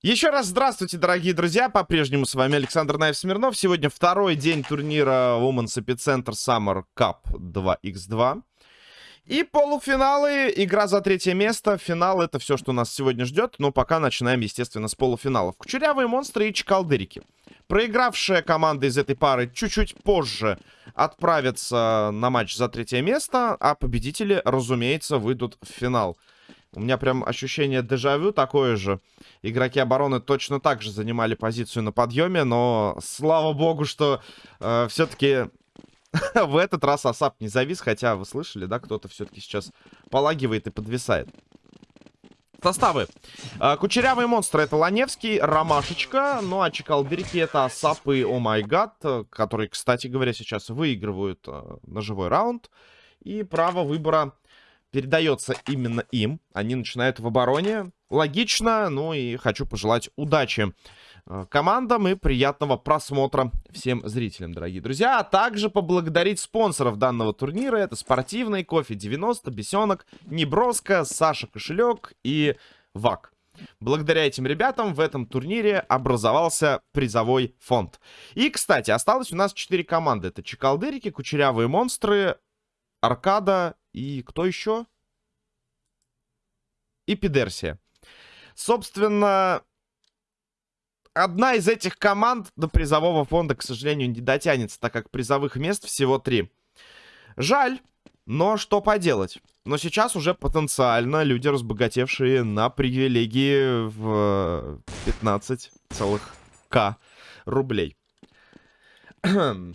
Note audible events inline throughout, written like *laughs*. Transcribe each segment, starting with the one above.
Еще раз здравствуйте, дорогие друзья. По-прежнему с вами Александр Наев Смирнов. Сегодня второй день турнира Women's Epicenter Summer Cup 2x2. И полуфиналы, игра за третье место. Финал это все, что нас сегодня ждет. Но пока начинаем, естественно, с полуфиналов. Кучерявые монстры и чекалдырики. Проигравшая команда из этой пары чуть-чуть позже отправится на матч за третье место. А победители, разумеется, выйдут в финал. У меня прям ощущение дежавю такое же. Игроки обороны точно так же занимали позицию на подъеме, но слава богу, что э, все-таки *laughs* в этот раз Асап не завис, хотя вы слышали, да, кто-то все-таки сейчас полагивает и подвисает. Составы. Э, кучерявые монстры это Ланевский, Ромашечка, ну а Чекалдырики это Асап и О Май Гад, которые, кстати говоря, сейчас выигрывают э, ножевой раунд. И право выбора передается именно им. Они начинают в обороне. Логично, ну и хочу пожелать удачи э, командам и приятного просмотра всем зрителям, дорогие друзья. А также поблагодарить спонсоров данного турнира. Это спортивный, кофе 90, бесенок, неброска, Саша Кошелек и ВАК. Благодаря этим ребятам в этом турнире образовался призовой фонд. И, кстати, осталось у нас 4 команды. Это Чекалдырики, Кучерявые монстры, Аркада и кто еще? И Пидерсия. Собственно, одна из этих команд до призового фонда, к сожалению, не дотянется, так как призовых мест всего три. Жаль, но что поделать. Но сейчас уже потенциально люди, разбогатевшие на привилегии в 15 целых К рублей. *clears throat* ну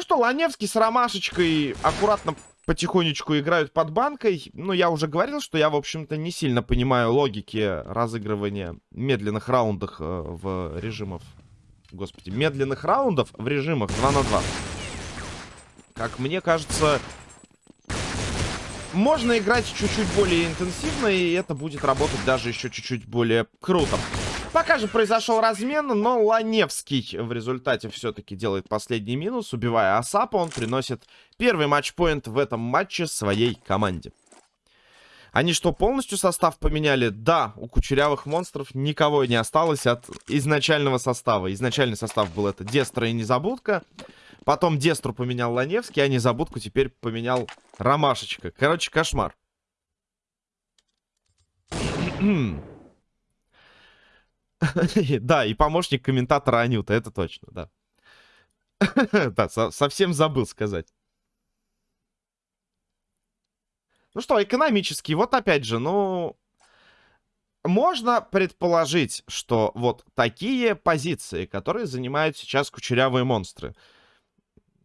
что, Ланевский с Ромашечкой аккуратно потихонечку играют под банкой. Ну, я уже говорил, что я, в общем-то, не сильно понимаю логики разыгрывания медленных раундов э, в режимах... Господи, медленных раундов в режимах 2 на 2. Как мне кажется, можно играть чуть-чуть более интенсивно, и это будет работать даже еще чуть-чуть более круто. Пока же произошел размен, но Ланевский в результате все-таки делает последний минус. Убивая Асапа, он приносит первый матчпоинт в этом матче своей команде. Они что, полностью состав поменяли? Да, у кучерявых монстров никого не осталось от изначального состава. Изначальный состав был это Дестра и Незабудка. Потом Дестру поменял Ланевский, а Незабудку теперь поменял Ромашечка. Короче, кошмар. *clears throat* *laughs* Да, и помощник комментатора Анюта, это точно, да. *laughs* Да, совсем забыл сказать. Ну что, экономически, вот опять же, ну... Можно предположить, что вот такие позиции, которые занимают сейчас кучерявые монстры,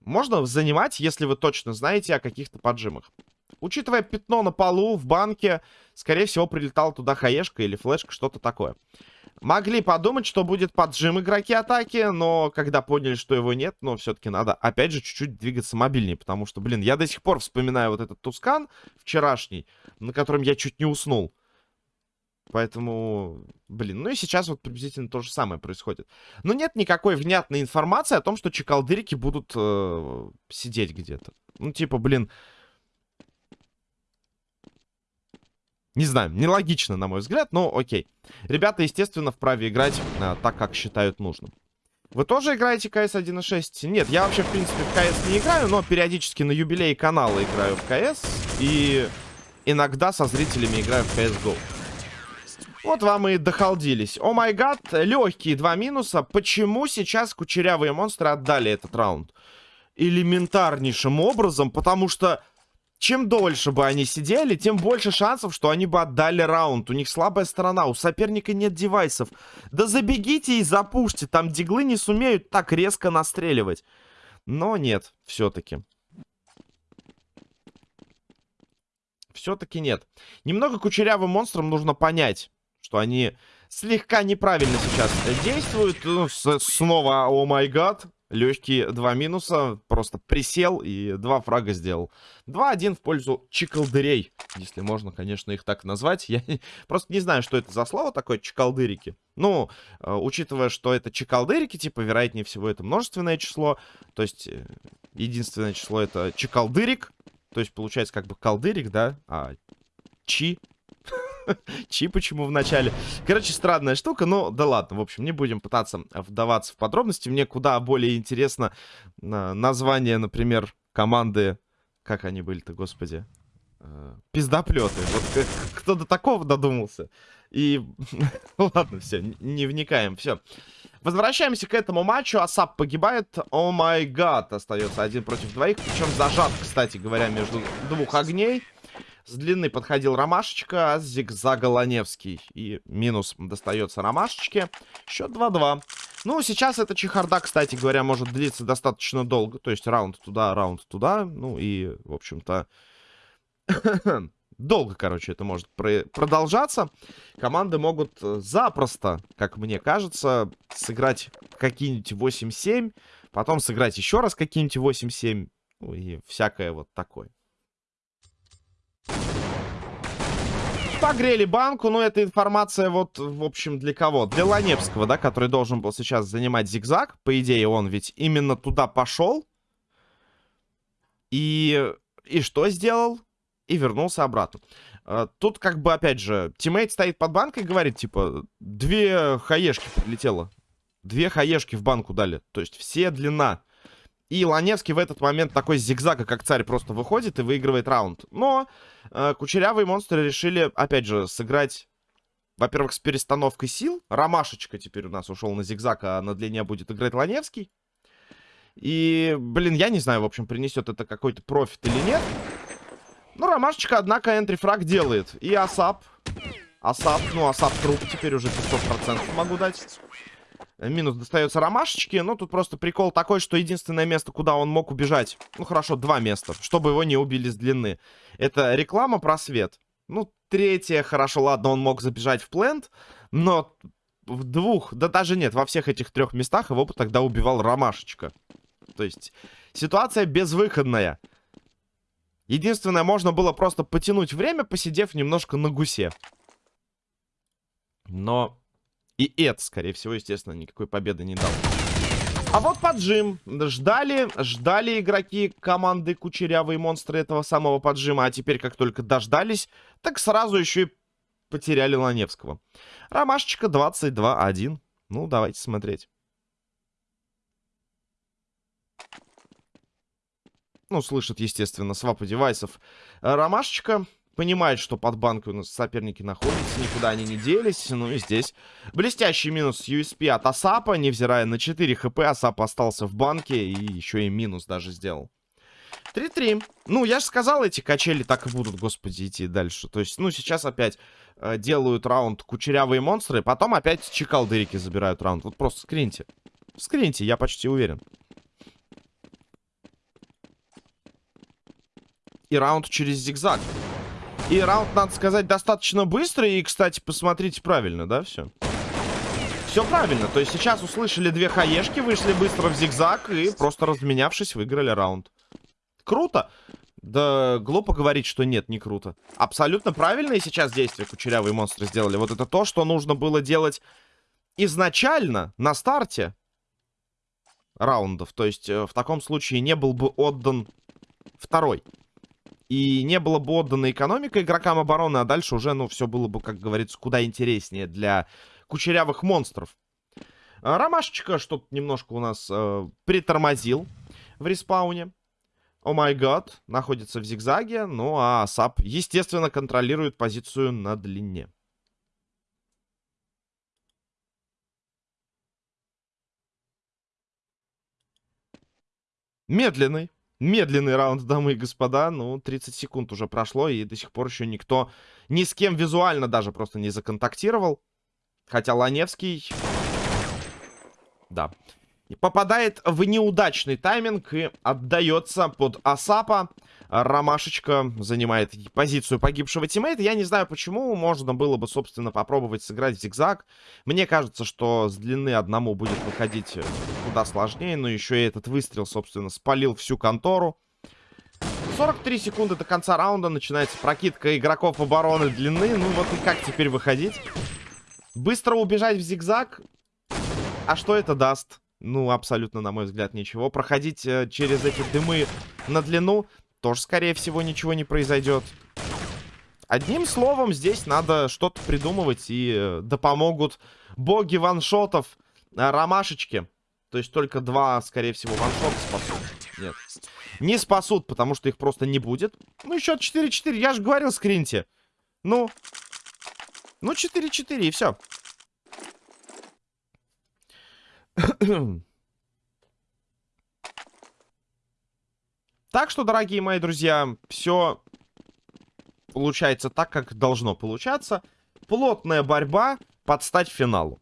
можно занимать, если вы точно знаете о каких-то поджимах. Учитывая пятно на полу в банке, скорее всего, прилетала туда хаешка или флешка, что-то такое. Могли подумать, что будет поджим игроки атаки, но когда поняли, что его нет, но все-таки надо, опять же, чуть-чуть двигаться мобильнее, потому что, блин, я до сих пор вспоминаю вот этот Тускан вчерашний, на котором я чуть не уснул. Поэтому, блин, ну и сейчас вот приблизительно то же самое происходит. Но нет никакой внятной информации о том, что чекалдырики будут э, сидеть где-то. Ну, типа, блин, Не знаю, нелогично, на мой взгляд, но окей. Ребята, естественно, вправе играть а, так, как считают нужным. Вы тоже играете CS 1.6? Нет, я вообще, в принципе, в CS не играю, но периодически на юбилей канала играю в CS. И иногда со зрителями играю в CSGO. Вот вам и дохалдились. О май гад, легкие два минуса. Почему сейчас кучерявые монстры отдали этот раунд? Элементарнейшим образом, потому что чем дольше бы они сидели, тем больше шансов, что они бы отдали раунд. У них слабая сторона, у соперника нет девайсов. Да забегите и запушьте, там диглы не сумеют так резко настреливать. Но нет, все-таки. Все-таки нет. Немного кучерявым монстрам нужно понять, что они слегка неправильно сейчас действуют. Ну, снова, о май гад, Легкие два минуса. Просто присел и два фрага сделал. 2-1 в пользу чекалдырей. Если можно, конечно, их так назвать. Я просто не знаю, что это за слово такое, чекалдырики. Ну, э, учитывая, что это чекалдырики, типа, вероятнее всего, это множественное число. То есть, э, единственное число это чекалдырик. То есть, получается, как бы колдырик, да? А чи Чи почему в начале. Короче, странная штука, но да ладно. В общем, не будем пытаться вдаваться в подробности. Мне куда более интересно название, например, команды... Как они были-то, господи? Э, пиздоплеты. Вот кто до такого додумался? И *laughs* ладно, все, не вникаем, все. Возвращаемся к этому матчу. Асап погибает. О май гад. Остается один против двоих. Причем зажат, кстати говоря, между двух огней. С длины подходил Ромашечка, а с зигзага Ланевский. И минус достается Ромашечке. Счет 2-2. Ну, сейчас эта чехарда, кстати говоря, может длиться достаточно долго. То есть раунд туда, раунд туда. Ну и, в общем-то... *coughs* долго, короче, это может про продолжаться. Команды могут э, запросто, как мне кажется, сыграть какие-нибудь 8-7, потом сыграть еще раз какие-нибудь 8-7, ну и всякое вот такое. Погрели банку, но эта информация вот, в общем, для кого? Для Ланевского, да, который должен был сейчас занимать зигзаг. По идее, он ведь именно туда пошел. И... И что сделал? и вернулся обратно. А, тут как бы, опять же, тиммейт стоит под банкой и говорит, типа, две хаешки прилетело. Две хаешки в банку дали. То есть все длина. И Ланевский в этот момент такой зигзага, как царь, просто выходит и выигрывает раунд. Но э, кучерявые монстры решили, опять же, сыграть, во-первых, с перестановкой сил. Ромашечка теперь у нас ушел на зигзаг, а на длине будет играть Ланевский. И, блин, я не знаю, в общем, принесет это какой-то профит или нет. Ну, Ромашечка, однако, энтрифраг делает. И Асап. Асап, ну, Асап труп теперь уже 500% могу дать. Минус достается Ромашечке. Ну, тут просто прикол такой, что единственное место, куда он мог убежать... Ну, хорошо, два места, чтобы его не убили с длины. Это реклама просвет. Ну, третье, хорошо, ладно, он мог забежать в плент. Но в двух, да даже нет, во всех этих трех местах его бы тогда убивал Ромашечка. То есть ситуация безвыходная. Единственное, можно было просто потянуть время, посидев немножко на гусе. Но и это, скорее всего, естественно, никакой победы не дал. А вот поджим. Ждали, ждали игроки команды Кучерявые Монстры этого самого поджима. А теперь, как только дождались, так сразу еще и потеряли Ланевского. Ромашечка 22-1. Ну, давайте смотреть. Ну, слышит, естественно, свапы девайсов. Ромашечка понимает, что под банкой у нас соперники находятся, никуда они не делись. Ну и здесь блестящий минус USP от Асапа, невзирая на 4 хп, Асап остался в банке и еще и минус даже сделал. 3-3. Ну, я же сказал, эти качели так и будут, господи, идти дальше. То есть, ну, сейчас опять э, делают раунд кучерявые монстры, потом опять чекалдырики забирают раунд. Вот просто скриньте. Скриньте, я почти уверен. и раунд через зигзаг. И раунд, надо сказать, достаточно быстрый. И, кстати, посмотрите правильно, да, все? Все правильно. То есть сейчас услышали две хаешки, вышли быстро в зигзаг и просто разменявшись, выиграли раунд. Круто. Да глупо говорить, что нет, не круто. Абсолютно правильные сейчас действия кучерявые монстры сделали. Вот это то, что нужно было делать изначально, на старте раундов. То есть э, в таком случае не был бы отдан второй и не было бы отдана экономика игрокам обороны, а дальше уже, ну, все было бы, как говорится, куда интереснее для кучерявых монстров. А, Ромашечка что-то немножко у нас э, притормозил в респауне. Oh my god, находится в зигзаге, ну а САП, естественно, контролирует позицию на длине. Медленный. Медленный раунд, дамы и господа. Ну, 30 секунд уже прошло, и до сих пор еще никто ни с кем визуально даже просто не законтактировал. Хотя Ланевский... Да. Попадает в неудачный тайминг и отдается под Асапа. Ромашечка занимает позицию погибшего тиммейта. Я не знаю, почему. Можно было бы, собственно, попробовать сыграть в зигзаг. Мне кажется, что с длины одному будет выходить куда сложнее. Но еще и этот выстрел, собственно, спалил всю контору. 43 секунды до конца раунда начинается прокидка игроков обороны длины. Ну вот и как теперь выходить? Быстро убежать в зигзаг? А что это даст? Ну, абсолютно, на мой взгляд, ничего. Проходить э, через эти дымы на длину тоже, скорее всего, ничего не произойдет. Одним словом, здесь надо что-то придумывать, и э, да помогут боги ваншотов, э, ромашечки. То есть только два, скорее всего, ваншота спасут. Нет. Не спасут, потому что их просто не будет. Ну, счет 4-4. Я же говорил, скриньте. Ну. Ну, 4-4, и все. *clears throat* так что, дорогие мои друзья, все получается так, как должно получаться. Плотная борьба под стать финалу.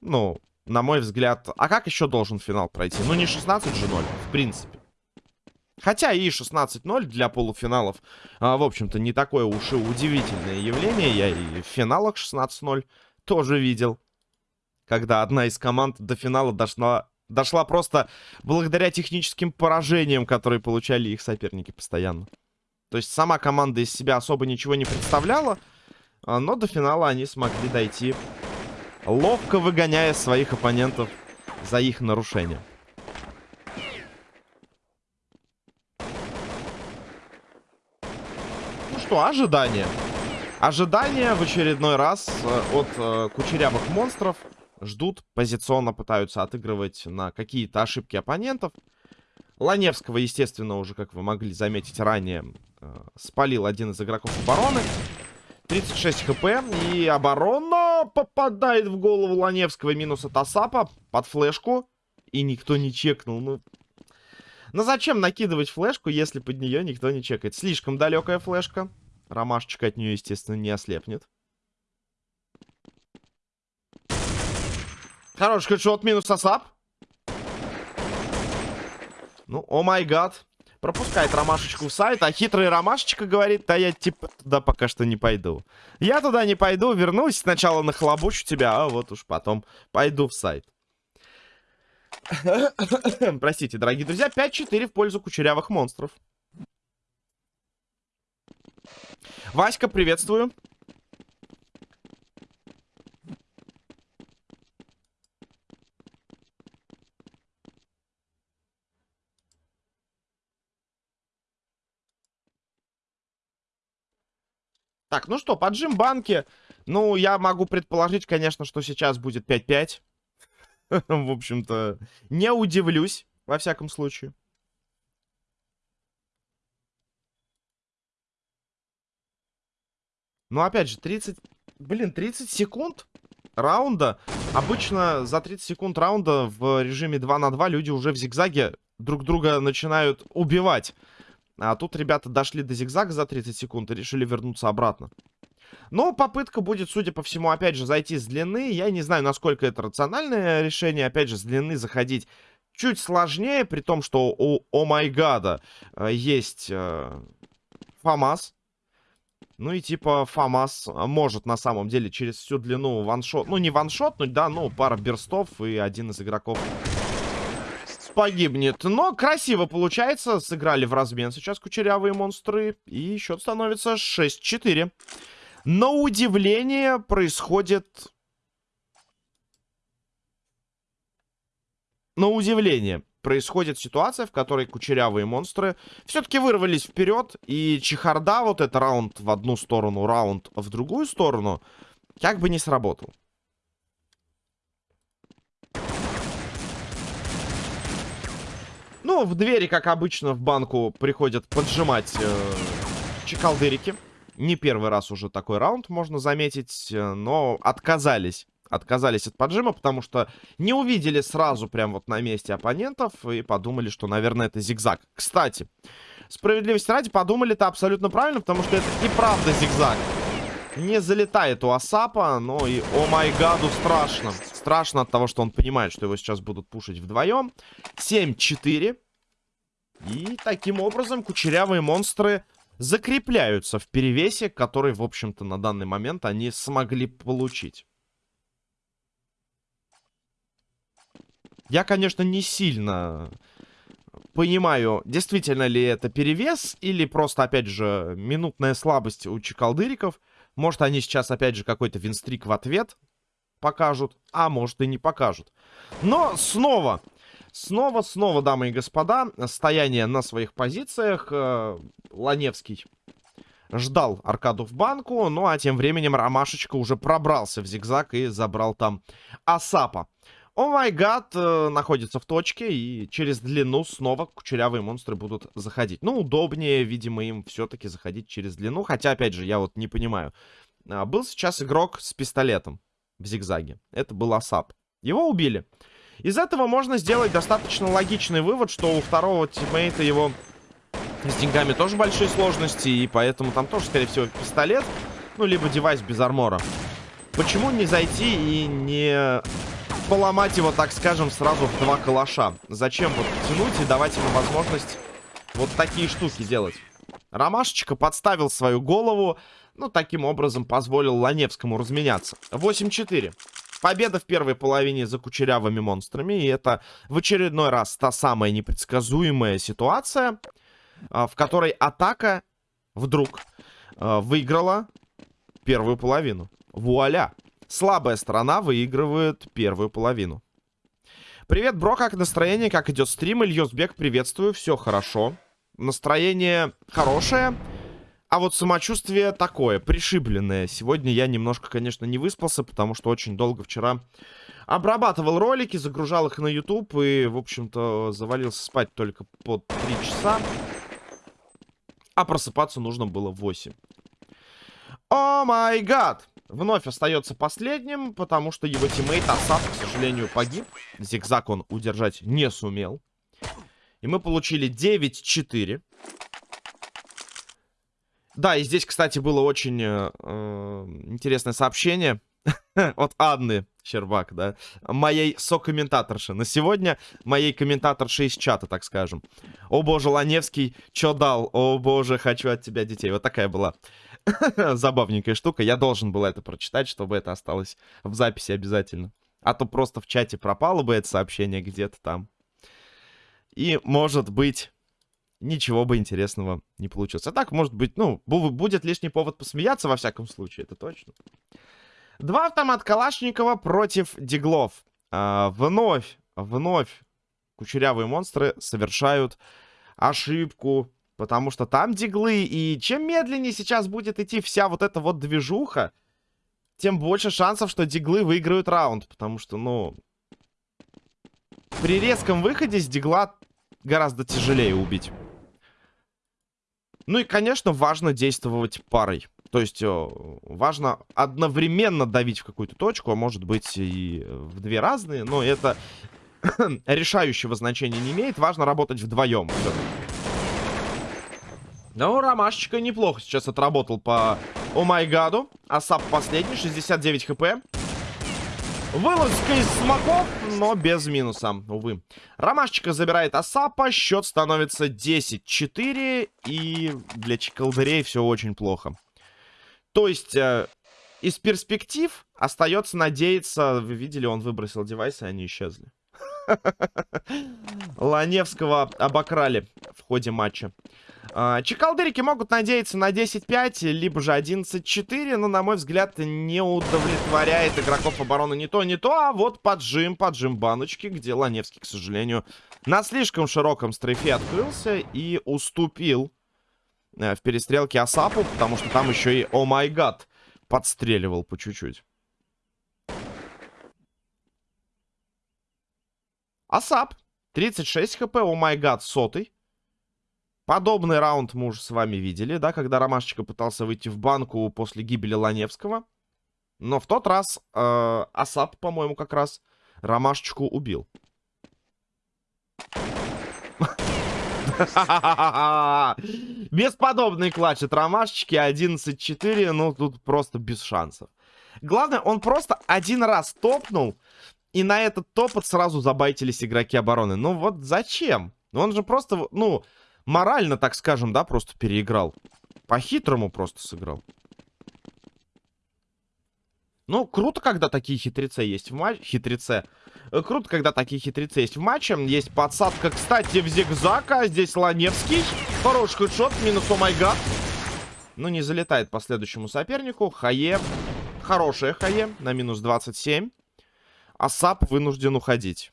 Ну, на мой взгляд. А как еще должен финал пройти? Ну, не 16 же 0, в принципе. Хотя и 16-0 для полуфиналов, а, в общем-то, не такое уж и удивительное явление. Я и в финалах 16-0 тоже видел. Когда одна из команд до финала дошла, дошла просто благодаря техническим поражениям, которые получали их соперники постоянно. То есть сама команда из себя особо ничего не представляла, а, но до финала они смогли дойти, ловко выгоняя своих оппонентов за их нарушение. Ну что, ожидания. Ожидания в очередной раз э, от э, кучерявых монстров ждут, позиционно пытаются отыгрывать на какие-то ошибки оппонентов. Ланевского, естественно, уже, как вы могли заметить ранее, э, спалил один из игроков обороны. 36 хп, и оборона попадает в голову Ланевского. Минус от Асапа под флешку. И никто не чекнул. Ну, ну зачем накидывать флешку, если под нее никто не чекает? Слишком далекая флешка. Ромашечка от нее, естественно, не ослепнет. Хороший хедшот, минус Асап. Ну, о май гад. Пропускает Ромашечку в сайт, а хитрый Ромашечка говорит, да я типа туда пока что не пойду. Я туда не пойду, вернусь, сначала нахлобучу тебя, а вот уж потом пойду в сайт. *coughs* Простите, дорогие друзья, 5-4 в пользу кучерявых монстров. Васька, приветствую. Так, ну что, поджим банки. Ну, я могу предположить, конечно, что сейчас будет 5-5. *laughs* В общем-то, не удивлюсь, во всяком случае. Ну, опять же, 30... Блин, 30 секунд раунда. Обычно за 30 секунд раунда в режиме 2 на 2 люди уже в зигзаге друг друга начинают убивать. А тут ребята дошли до зигзага за 30 секунд и решили вернуться обратно. Но попытка будет, судя по всему, опять же, зайти с длины. Я не знаю, насколько это рациональное решение. Опять же, с длины заходить чуть сложнее, при том, что у О Майгада э, есть э, ФАМАС. Ну и типа ФАМАС может на самом деле через всю длину ваншот... Ну не ваншот, ну да, ну пара берстов и один из игроков погибнет. Но красиво получается. Сыграли в размен сейчас кучерявые монстры. И счет становится 6-4. На удивление происходит... На удивление происходит ситуация, в которой кучерявые монстры все-таки вырвались вперед. И чехарда, вот это раунд в одну сторону, раунд в другую сторону, как бы не сработал. Ну, в двери, как обычно, в банку приходят поджимать э, чекалдырики. Не первый раз уже такой раунд, можно заметить, э, но отказались. Отказались от поджима, потому что не увидели сразу прям вот на месте оппонентов и подумали, что, наверное, это зигзаг. Кстати, справедливости ради, подумали это абсолютно правильно, потому что это и правда зигзаг. Не залетает у Асапа, но и, о май гаду, страшно. Страшно от того, что он понимает, что его сейчас будут пушить вдвоем. 7-4. И таким образом кучерявые монстры закрепляются в перевесе, который, в общем-то, на данный момент они смогли получить. Я, конечно, не сильно понимаю, действительно ли это перевес или просто, опять же, минутная слабость у чекалдыриков. Может, они сейчас, опять же, какой-то винстрик в ответ покажут, а может и не покажут. Но снова, снова, снова, дамы и господа, стояние на своих позициях. Э, Ланевский ждал аркаду в банку. Ну, а тем временем Ромашечка уже пробрался в зигзаг и забрал там Асапа. О май гад находится в точке, и через длину снова кучерявые монстры будут заходить. Ну, удобнее, видимо, им все-таки заходить через длину. Хотя, опять же, я вот не понимаю. А, был сейчас игрок с пистолетом в зигзаге. Это был Асап. Его убили. Из этого можно сделать достаточно логичный вывод, что у второго тиммейта его с деньгами тоже большие сложности, и поэтому там тоже, скорее всего, пистолет, ну, либо девайс без армора. Почему не зайти и не поломать его, так скажем, сразу в два калаша? Зачем вот тянуть и давать ему возможность вот такие штуки делать? Ромашечка подставил свою голову, ну, таким образом позволил Ланевскому разменяться. 8-4. Победа в первой половине за кучерявыми монстрами. И это в очередной раз та самая непредсказуемая ситуация, а, в которой атака вдруг а, выиграла первую половину. Вуаля! Слабая сторона выигрывает первую половину. Привет, бро, как настроение, как идет стрим? Ильёсбек, приветствую, все хорошо. Настроение хорошее. А вот самочувствие такое, пришибленное. Сегодня я немножко, конечно, не выспался, потому что очень долго вчера обрабатывал ролики, загружал их на YouTube и, в общем-то, завалился спать только под 3 часа. А просыпаться нужно было в 8. О май гад! Вновь остается последним, потому что его тиммейт Асад, к сожалению, погиб. Зигзаг он удержать не сумел. И мы получили 9-4. Да, и здесь, кстати, было очень э, э интересное сообщение *laughs* от Анны Щербак, да, моей сокомментаторши. На сегодня моей комментаторши из чата, так скажем. О боже, Ланевский, чё дал? О боже, хочу от тебя детей. Вот такая была *laughs* забавненькая штука. Я должен был это прочитать, чтобы это осталось в записи обязательно. А то просто в чате пропало бы это сообщение где-то там. И, может быть, ничего бы интересного не получилось. А так, может быть, ну, будет лишний повод посмеяться, во всяком случае, это точно. Два автомат Калашникова против Диглов. А, вновь, вновь кучерявые монстры совершают ошибку, потому что там диглы, и чем медленнее сейчас будет идти вся вот эта вот движуха, тем больше шансов, что диглы выиграют раунд, потому что, ну, при резком выходе с дигла гораздо тяжелее убить. Ну и, конечно, важно действовать парой. То есть э, важно одновременно давить в какую-то точку, а может быть и в две разные, но это *coughs* решающего значения не имеет. Важно работать вдвоем. Ну, Ромашечка неплохо сейчас отработал по Омайгаду. Асап последний, 69 хп. Вылазка из смоков, но без минуса, увы. Ромашечка забирает Асапа, счет становится 10-4, и для Чекалдырей все очень плохо. То есть, э, из перспектив остается надеяться... Вы видели, он выбросил девайсы, они исчезли. *laughs* Ланевского обокрали в ходе матча. А, чекалдырики могут надеяться на 10-5, либо же 11-4, но, на мой взгляд, не удовлетворяет игроков обороны не то, не то, а вот поджим, поджим баночки, где Ланевский, к сожалению, на слишком широком стрейфе открылся и уступил э, в перестрелке Асапу, потому что там еще и, о май гад, подстреливал по чуть-чуть. ASAP, 36 HP, oh my god, сотый. Подобный раунд мы уже с вами видели, да, когда Ромашечка пытался выйти в банку после гибели Ланевского. Но в тот раз э, ASAP, по-моему, как раз Ромашечку убил. *laughs* Бесподобный clutch от Ромашечки, 11-4, ну тут просто без шансов. Главное, он просто один раз топнул, и на этот топот сразу забайтились игроки обороны. Ну вот зачем? Он же просто, ну, морально, так скажем, да, просто переиграл. По-хитрому просто сыграл. Ну, круто, когда такие хитрецы есть в матче. Хитреце. Э, круто, когда такие хитрецы есть в матче. Есть подсадка, кстати, в зигзага. Здесь Ланевский. Хороший хедшот. Минус о май гад. Ну, не залетает по следующему сопернику. HE. Хорошая HE. На минус 27. ASAP вынужден уходить.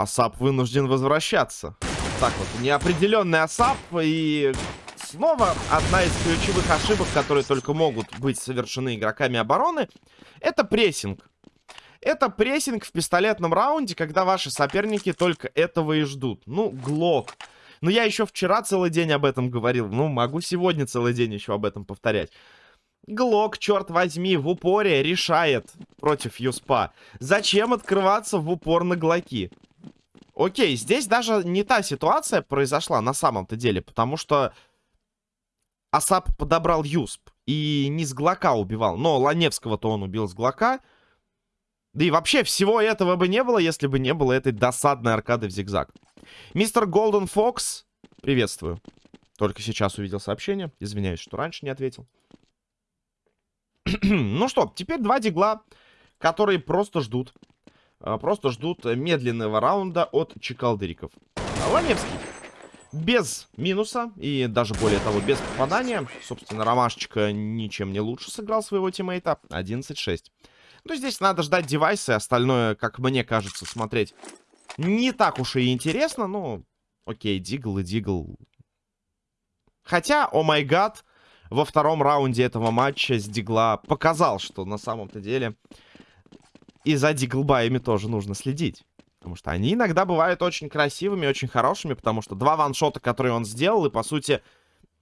ASAP вынужден возвращаться. так вот. Неопределенный ASAP и снова одна из ключевых ошибок, которые только могут быть совершены игроками обороны, это прессинг. Это прессинг в пистолетном раунде, когда ваши соперники только этого и ждут. Ну, Глок. Ну, я еще вчера целый день об этом говорил. Ну, могу сегодня целый день еще об этом повторять. Глок, черт возьми, в упоре решает против Юспа. Зачем открываться в упор на Глоки? Окей, здесь даже не та ситуация произошла на самом-то деле, потому что Асап подобрал Юсп и не с Глока убивал. Но Ланевского-то он убил с Глока. Да и вообще всего этого бы не было, если бы не было этой досадной аркады в зигзаг. Мистер Голден Фокс, приветствую. Только сейчас увидел сообщение. Извиняюсь, что раньше не ответил. *clears throat* ну что, теперь два дигла, которые просто ждут. А, просто ждут медленного раунда от чекалдыриков. Ланевский без минуса и даже более того без попадания. Собственно, Ромашечка ничем не лучше сыграл своего тиммейта. 11-6. Ну, здесь надо ждать девайсы, остальное, как мне кажется, смотреть не так уж и интересно. Ну, окей, дигл и дигл. Хотя, о май гад, во втором раунде этого матча с дигла показал, что на самом-то деле и за диглбаями тоже нужно следить. Потому что они иногда бывают очень красивыми, очень хорошими, потому что два ваншота, которые он сделал, и, по сути,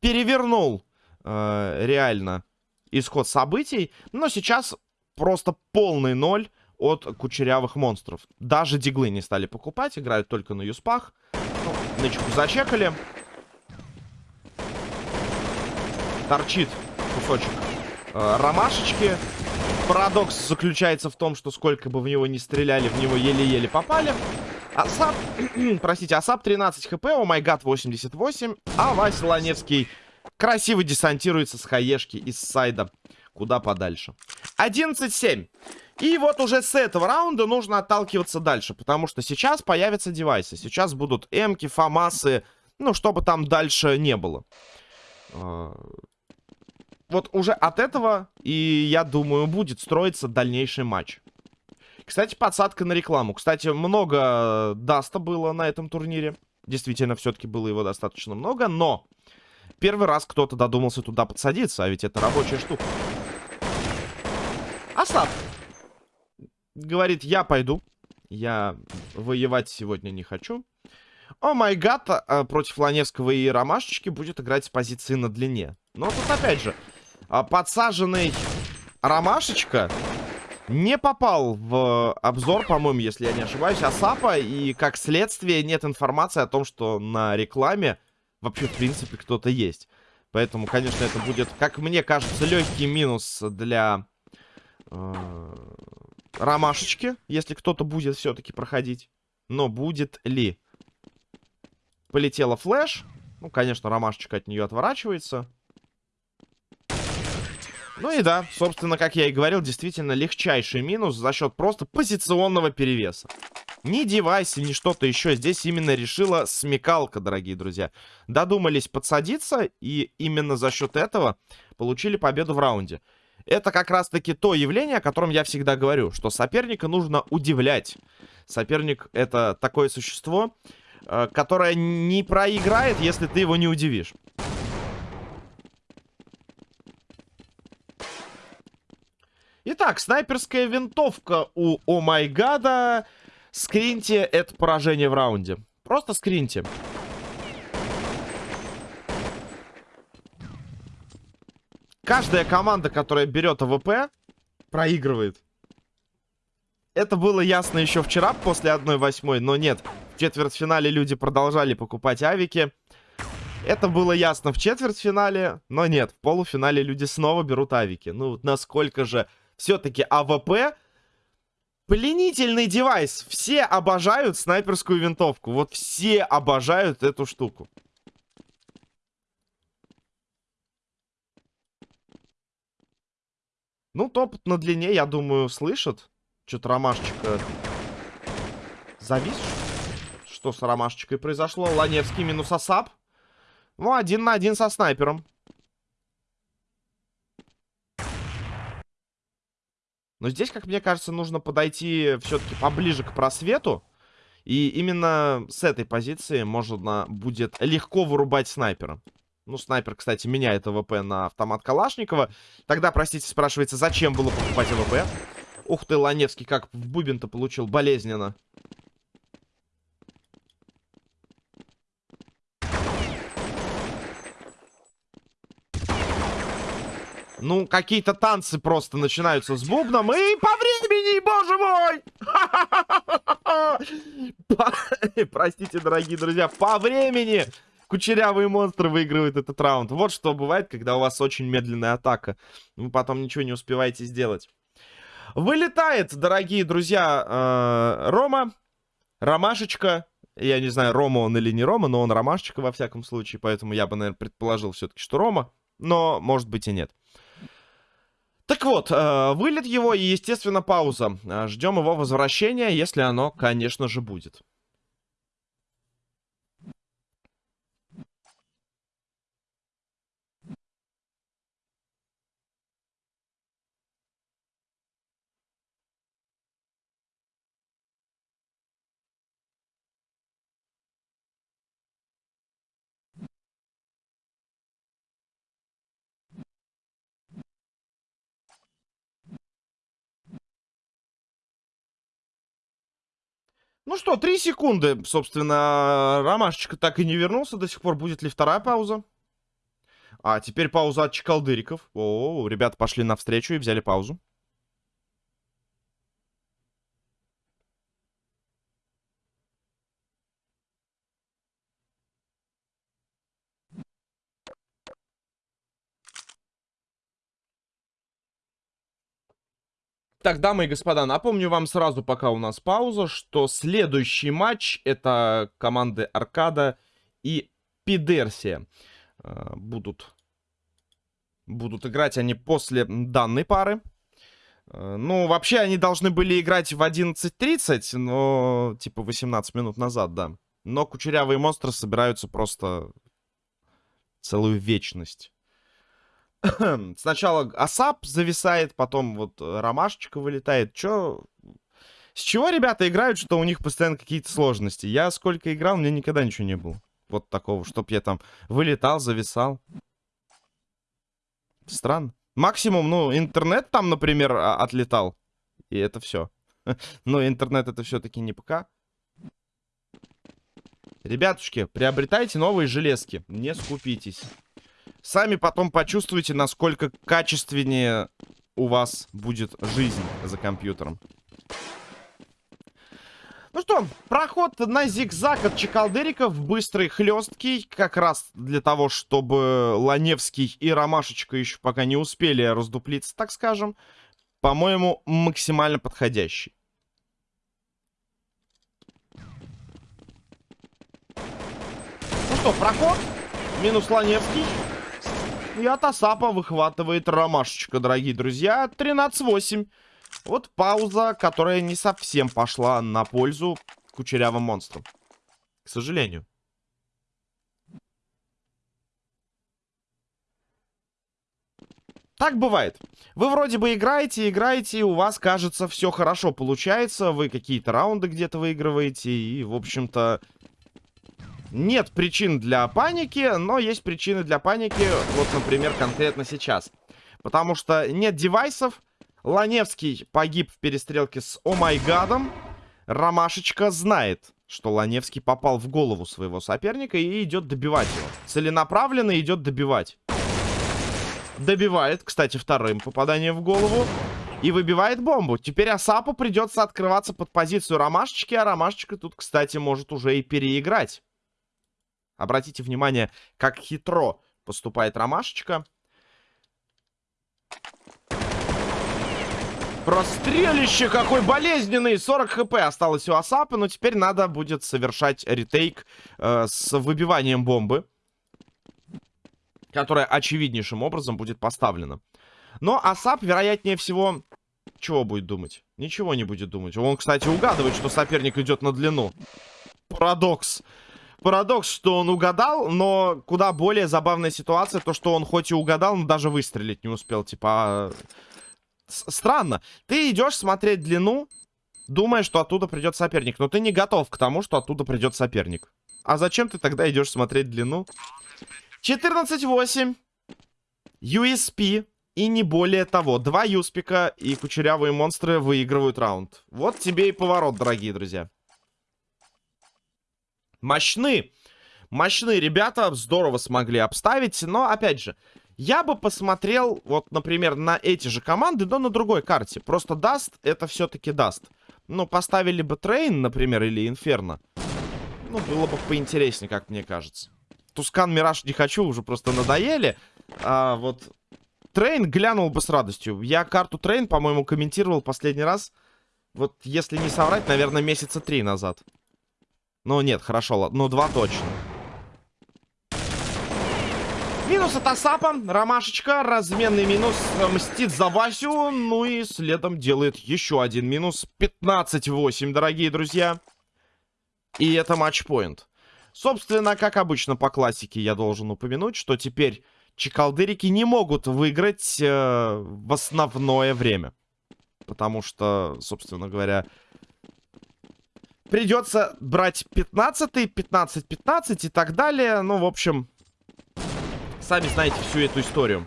перевернул э, реально исход событий. Но сейчас просто полный ноль от кучерявых монстров. Даже диглы не стали покупать, играют только на юспах. Ну, нычку зачекали. Торчит кусочек э, ромашечки. Парадокс заключается в том, что сколько бы в него ни стреляли, в него еле-еле попали. ASAP, *clears throat* простите, ASAP 13 HP, oh my god 88, а Вася Ланевский красиво десантируется с хаешки из сайда куда подальше. 11-7. И вот уже с этого раунда нужно отталкиваться дальше, потому что сейчас появятся девайсы. Сейчас будут эмки, фамасы, ну, чтобы там дальше не было. Вот уже от этого, и я думаю, будет строиться дальнейший матч. Кстати, подсадка на рекламу. Кстати, много даста было на этом турнире. Действительно, все-таки было его достаточно много, но первый раз кто-то додумался туда подсадиться, а ведь это рабочая штука. Асад говорит, я пойду. Я воевать сегодня не хочу. О май гад, а, против Ланевского и Ромашечки будет играть с позиции на длине. Но тут опять же, подсаженный Ромашечка не попал в обзор, по-моему, если я не ошибаюсь, Асапа. И, как следствие, нет информации о том, что на рекламе вообще, в принципе, кто-то есть. Поэтому, конечно, это будет, как мне кажется, легкий минус для э, Ромашечки, если кто-то будет все-таки проходить. Но будет ли? Полетела флеш. Ну, конечно, Ромашечка от нее отворачивается. Ну и да, собственно, как я и говорил, действительно легчайший минус за счет просто позиционного перевеса. Ни девайс, ни что-то еще. Здесь именно решила смекалка, дорогие друзья. Додумались подсадиться, и именно за счет этого получили победу в раунде. Это как раз-таки то явление, о котором я всегда говорю, что соперника нужно удивлять. Соперник — это такое существо, э, которое не проиграет, если ты его не удивишь. Итак, снайперская винтовка у Oh my. Скриньте это поражение в раунде. Просто скриньте. Каждая команда, которая берет АВП, проигрывает. Это было ясно еще вчера после 1-8, но нет. В четвертьфинале люди продолжали покупать авики. Это было ясно в четвертьфинале, но нет. В полуфинале люди снова берут авики. Ну, насколько же все-таки АВП пленительный девайс. Все обожают снайперскую винтовку. Вот все обожают эту штуку. Ну, топот на длине, я думаю, слышит. Что-то ромашечка завис. Что с ромашечкой произошло? Ланевский минус ASAP. Ну, один на один со снайпером. Но здесь, как мне кажется, нужно подойти все-таки поближе к просвету. И именно с этой позиции можно будет легко вырубать снайпера. Ну, снайпер, кстати, меняет АВП на автомат Калашникова. Тогда, простите, спрашивается, зачем было покупать АВП? Ух ты, Ланевский, как в бубен-то получил, болезненно. Ну, какие-то танцы просто начинаются с бубном. И по времени, боже мой! Простите, дорогие друзья, по времени кучерявые монстры выигрывают этот раунд. Вот что бывает, когда у вас очень медленная атака. Вы потом ничего не успеваете сделать. Вылетает, дорогие друзья, э, Рома. Ромашечка. Я не знаю, Рома он или не Рома, но он Ромашечка во всяком случае. Поэтому я бы, наверное, предположил все-таки, что Рома. Но, может быть, и нет. Так вот, э, вылет его и, естественно, пауза. Э, ждем его возвращения, если оно, конечно же, будет. Ну что, три секунды, собственно, Ромашечка так и не вернулся до сих пор. Будет ли вторая пауза? А, теперь пауза от Чекалдыриков. О, ребята пошли навстречу и взяли паузу. Так, дамы и господа, напомню вам сразу, пока у нас пауза, что следующий матч это команды Аркада и Пидерсия. Э, будут, будут играть они после данной пары. Э, ну, вообще они должны были играть в 11.30, но типа 18 минут назад, да. Но кучерявые монстры собираются просто целую вечность. *clears throat* Сначала Асап зависает, потом вот э, Ромашечка вылетает. Чё? С чего ребята играют, что у них постоянно какие-то сложности? Я сколько играл, меня никогда ничего не было. Вот такого, чтоб я там вылетал, зависал. Странно. Максимум, ну, интернет там, например, а, отлетал. И это все. *laughs* Но интернет это все-таки не ПК. Ребятушки, приобретайте новые железки. Не скупитесь. Сами потом почувствуете, насколько качественнее у вас будет жизнь за компьютером. Ну что, проход на зигзаг от Чекалдериков, быстрый, хлесткий, как раз для того, чтобы Ланевский и Ромашечка еще пока не успели раздуплиться, так скажем, по-моему, максимально подходящий. Ну что, проход, минус Ланевский. И от Асапа выхватывает ромашечка, дорогие друзья. 13-8. Вот пауза, которая не совсем пошла на пользу кучерявым монстрам. К сожалению. Так бывает. Вы вроде бы играете, играете, и у вас, кажется, все хорошо получается. Вы какие-то раунды где-то выигрываете, и, в общем-то, нет причин для паники, но есть причины для паники, вот, например, конкретно сейчас. Потому что нет девайсов, Ланевский погиб в перестрелке с Омайгадом, Ромашечка знает, что Ланевский попал в голову своего соперника и идет добивать его. Целенаправленно идет добивать. Добивает, кстати, вторым попаданием в голову. И выбивает бомбу. Теперь Асапу придется открываться под позицию Ромашечки, а Ромашечка тут, кстати, может уже и переиграть. Обратите внимание, как хитро поступает Ромашечка. Прострелище какой болезненный! 40 хп осталось у Асапа, но теперь надо будет совершать ретейк э, с выбиванием бомбы. Которая очевиднейшим образом будет поставлена. Но Асап, вероятнее всего, чего будет думать? Ничего не будет думать. Он, кстати, угадывает, что соперник идет на длину. Парадокс парадокс, что он угадал, но куда более забавная ситуация, то, что он хоть и угадал, но даже выстрелить не успел. Типа, странно. Ты идешь смотреть длину, думая, что оттуда придет соперник. Но ты не готов к тому, что оттуда придет соперник. А зачем ты тогда идешь смотреть длину? 14-8. USP. И не более того. Два юспика и кучерявые монстры выигрывают раунд. Вот тебе и поворот, дорогие друзья. Мощны. Мощные ребята. Здорово смогли обставить. Но, опять же, я бы посмотрел, вот, например, на эти же команды, но на другой карте. Просто Dust это все-таки Dust. Ну, поставили бы Train, например, или Инферно. Ну, было бы поинтереснее, как мне кажется. Tuscan, Mirage не хочу, уже просто надоели. А вот Train глянул бы с радостью. Я карту Train, по-моему, комментировал последний раз. Вот, если не соврать, наверное, месяца три назад. Ну, нет, хорошо. Ну, два точно. Минус от Асапа. Ромашечка. Разменный минус. Мстит за Васю. Ну и следом делает еще один минус. 15-8, дорогие друзья. И это матчпоинт. Собственно, как обычно по классике я должен упомянуть, что теперь чекалдырики не могут выиграть э, в основное время. Потому что, собственно говоря, придется брать 15 15-15 и так далее. Ну, в общем, сами знаете всю эту историю.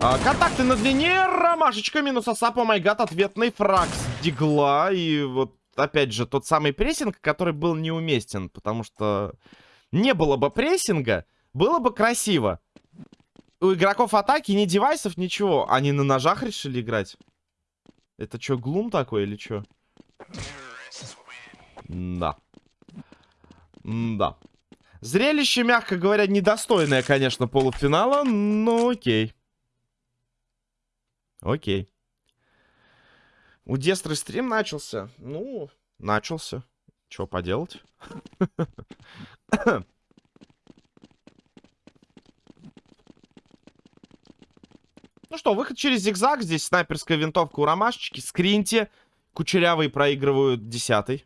А, контакты на длине, ромашечка, минус асап, о май гад, ответный фраг с дигла. И вот, опять же, тот самый прессинг, который был неуместен, потому что не было бы прессинга, было бы красиво. У игроков атаки ни девайсов, ничего. Они на ножах решили играть. Это что, глум такой или что? Да. Да. Зрелище, мягко говоря, недостойное, конечно, полуфинала, но окей. Окей. У Дестры стрим начался? Ну, начался. Что поделать? Ну что, выход через зигзаг. Здесь снайперская винтовка у ромашечки. Скриньте. Кучерявые проигрывают десятый.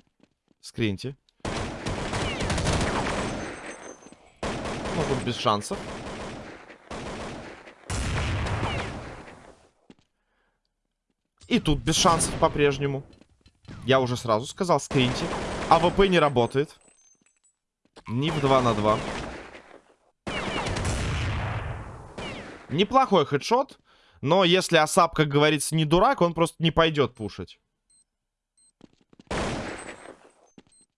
Скриньте. Ну, тут без шансов. И тут без шансов по-прежнему. Я уже сразу сказал, скриньте. АВП не работает. Ни в 2 на 2. Неплохой хедшот. Но если Асап, как говорится, не дурак, он просто не пойдет пушить.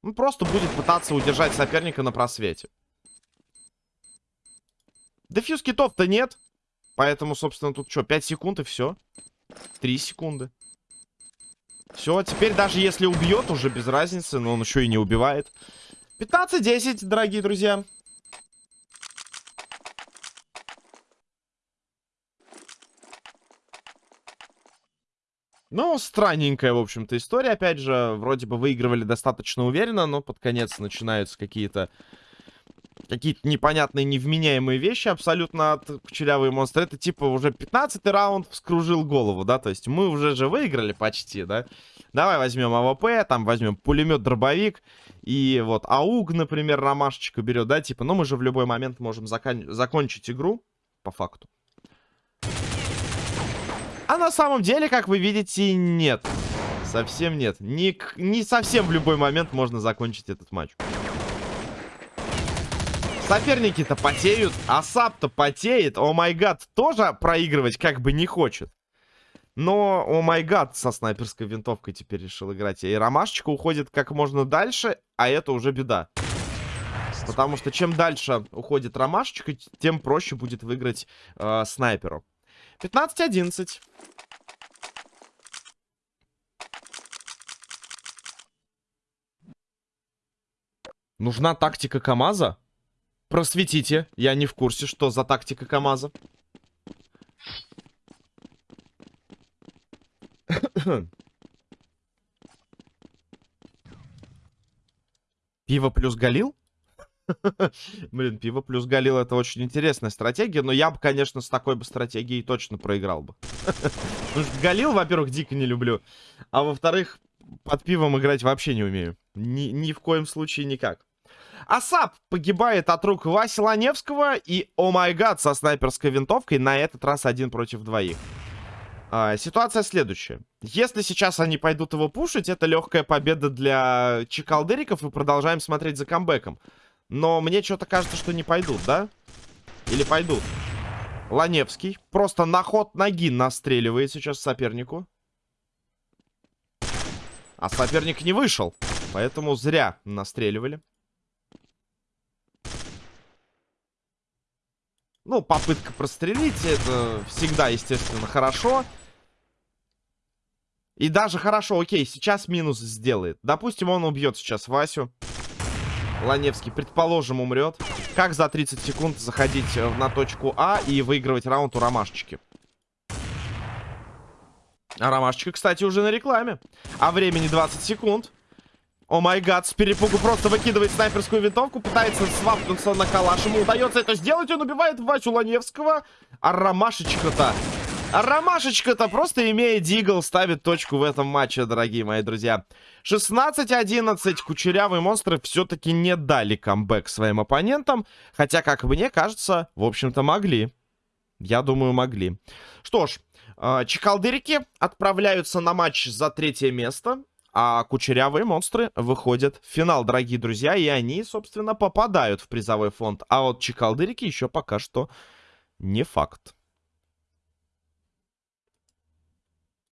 Он просто будет пытаться удержать соперника на просвете. Дефьюз китов-то нет. Поэтому, собственно, тут что, 5 секунд и все. 3 секунды. Все, теперь даже если убьет, уже без разницы, но он еще и не убивает. 15-10, дорогие друзья. Ну, странненькая, в общем-то, история. Опять же, вроде бы выигрывали достаточно уверенно, но под конец начинаются какие-то какие-то непонятные, невменяемые вещи абсолютно от кучерявые монстры. Это типа уже 15 раунд вскружил голову, да? То есть мы уже же выиграли почти, да? Давай возьмем АВП, там возьмем пулемет-дробовик. И вот АУГ, например, ромашечку берет, да? Типа, ну мы же в любой момент можем закон закончить игру, по факту. А на самом деле, как вы видите, нет. Совсем нет. Не, не совсем в любой момент можно закончить этот матч. Соперники-то потеют, Асап-то потеет, о май гад тоже проигрывать как бы не хочет. Но, о май гад, со снайперской винтовкой теперь решил играть. И ромашечка уходит как можно дальше, а это уже беда. Потому что чем дальше уходит ромашечка, тем проще будет выиграть э, снайперу. 15-11. Нужна тактика КамАЗа? Просветите. Я не в курсе, что за тактика КамАЗа. *coughs* Пиво плюс Галил? *laughs* Блин, пиво плюс Галил это очень интересная стратегия, но я бы, конечно, с такой бы стратегией точно проиграл бы. *laughs* Галил, во-первых, дико не люблю, а во-вторых, под пивом играть вообще не умею. Ни, ни в коем случае никак. Асап погибает от рук Васи Ланевского и, о май гад, со снайперской винтовкой на этот раз один против двоих. А, ситуация следующая. Если сейчас они пойдут его пушить, это легкая победа для чекалдыриков, и продолжаем смотреть за камбэком. Но мне что-то кажется, что не пойдут, да? Или пойдут? Ланевский просто на ход ноги настреливает сейчас сопернику. А соперник не вышел, поэтому зря настреливали. Ну, попытка прострелить, это всегда, естественно, хорошо. И даже хорошо, окей, сейчас минус сделает. Допустим, он убьет сейчас Васю. Ланевский, предположим, умрет. Как за 30 секунд заходить э, на точку А и выигрывать раунд у Ромашечки? А Ромашечка, кстати, уже на рекламе. А времени 20 секунд. О май гад, с перепугу просто выкидывает снайперскую винтовку, пытается свапнуться на калаш. Ему удается это сделать, он убивает Васю Ланевского. А Ромашечка-то... А Ромашечка-то просто имея дигл ставит точку в этом матче, дорогие мои друзья. 16-11. Кучерявые монстры все-таки не дали камбэк своим оппонентам. Хотя, как мне кажется, в общем-то могли. Я думаю, могли. Что ж, э, чекалдырики отправляются на матч за третье место. А кучерявые монстры выходят в финал, дорогие друзья. И они, собственно, попадают в призовой фонд. А вот чекалдырики еще пока что не факт.